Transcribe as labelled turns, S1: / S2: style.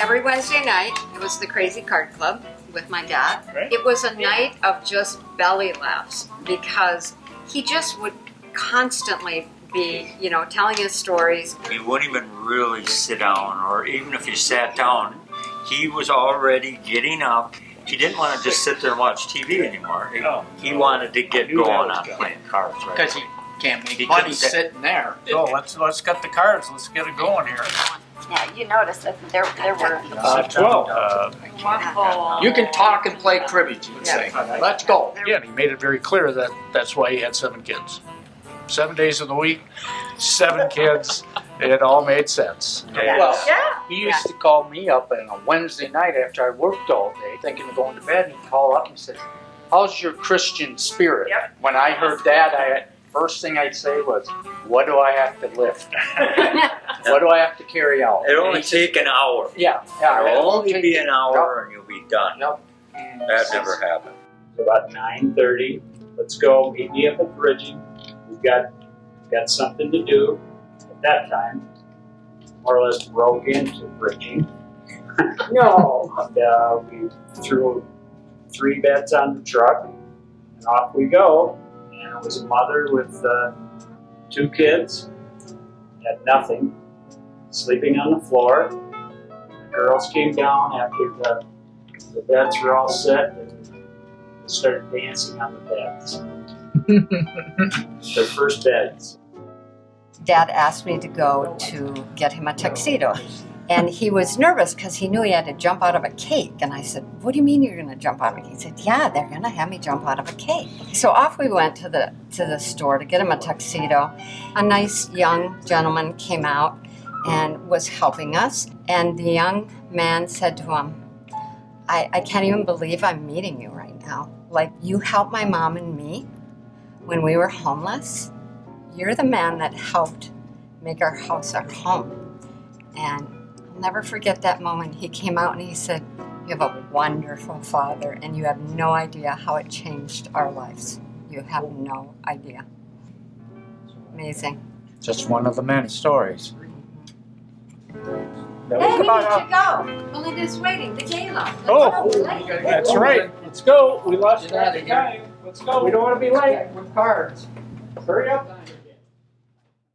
S1: Every Wednesday night, it was the Crazy Card Club with my dad.
S2: Right.
S1: It was a night of just belly laughs because he just would constantly be, you know, telling his stories.
S3: He wouldn't even really sit down, or even if he sat down, he was already getting up. He didn't want to just sit there and watch TV anymore. He,
S2: Oh.
S3: he wanted to get
S2: I knew that
S3: going on playing cards. Right?
S4: Because you can't make
S3: He
S4: money
S3: couldn't
S4: sitting there.
S2: So let's let's get the cards. Let's get it going here.
S5: Yeah, you noticed that there, there were.
S2: Uh, Twelve.
S3: Uh,
S4: You can talk and play cribbage, you'd say. Let's go.
S2: Again, he made it very clear that that's why he had seven kids. Seven days of the week, seven kids. It all made sense.
S4: Well,
S1: Yeah.
S4: he used to call me up on a Wednesday night after I worked all day, thinking of going to bed. and He'd call up and say, "How's your Christian spirit?"
S1: Yep.
S4: When I heard that, I first thing I'd say was, "What do I have to lift? what do I have to carry out?"
S3: It'll only
S4: he said,
S3: take an hour.
S4: Yeah, yeah.
S3: It'll only be an hour and you'll be done.
S4: Yep.
S3: That never happened.
S6: about nine thirty. Let's go. Meet me up at bridging. We've got got something to do. At that time, more or less broke into bridging. no. And uh, we threw three beds on the truck, and off we go. And it was a mother with uh, two kids, had nothing, sleeping on the floor. The girls came down after the the beds were all set and started dancing on the beds. Their first beds.
S1: Dad asked me to go to get him a tuxedo. And he was nervous because he knew he had to jump out of a cake. And I said, What do you mean you're going to jump out of a cake? He said, Yeah, they're going to have me jump out of a cake. So off we went to the, to the store to get him a tuxedo. A nice young gentleman came out and was helping us. And the young man said to him, I, I can't even believe I'm meeting you right now. Like, you helped my mom and me when we were homeless. You're the man that helped make our house our home. And I'll never forget that moment. He came out and he said, You have a wonderful father, and you have no idea how it changed our lives. You have no idea. Amazing.
S4: Just one of the many stories.
S1: Hey, we need to go. Melinda's waiting, the gala. Let's
S2: Oh,
S1: go.
S2: That's right. Let's go. We lost
S4: Get out of
S2: track of time. Let's go. We don't want to be late.
S4: With cards.
S2: Hurry up.